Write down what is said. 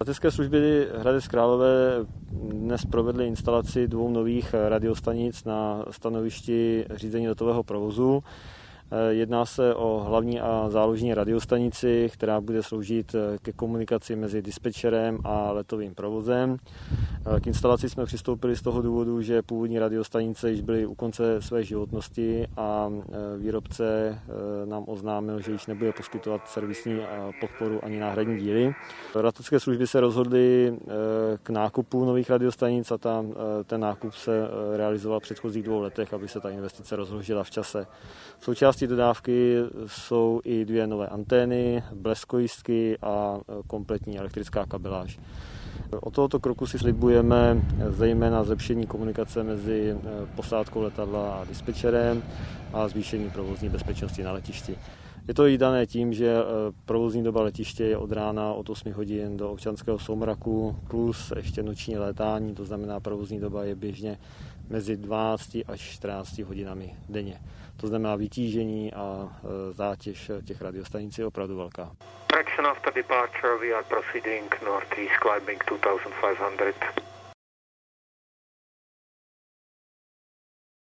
Letecké služby Hradec Králové dnes provedly instalaci dvou nových radiostanic na stanovišti řízení letového provozu. Eh, jedná se o hlavní a záložní radiostanici, která bude sloužit eh, ke komunikaci mezi dispečerem a letovým provozem. K instalaci jsme přistoupili z toho důvodu, že původní radiostanice již byly u konce své životnosti a výrobce nám oznámil, že již nebude poskytovat servisní podporu ani náhradní díly. Letecké služby se rozhodly k nákupu nových radiostanic a tam ten nákup se realizoval v předchozích dvou letech, aby se ta investice rozložila v čase. Součástí Součástí dodávky jsou i dvě nové antény, bleskojistky a e, kompletní elektrická kabeláž. Od tohoto kroku si slibujeme zejména zlepšení komunikace mezi e, posádkou letadla a dispečerem a zvýšení provozní bezpečnosti na letišti. Je to i dané tím, že e, provozní doba letiště je od rána od 8 hodin do občanského soumraku plus ještě noční létání, to znamená provozní doba je běžně mezi 12 až 14 hodinami denně. To znamená vytížení a e, zátěž těch radiostanic je opravdu velká. Traction after departure, we are proceeding northeast climbing 2500.